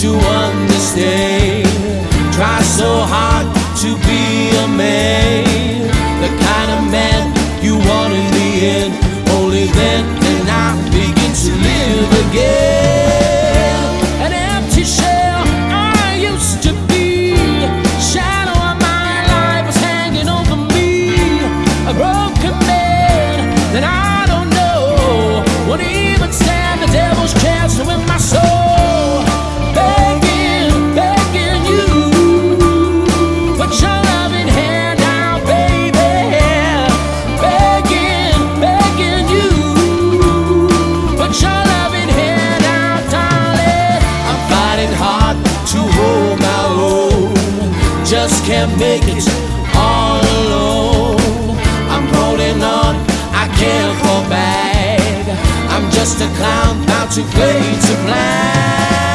to understand. Try so hard to be a man, the kind of man you want in the end. Only then can I begin to live again. Can't make it all alone. I'm holding on, I can't fall back. I'm just a clown bound to play to black.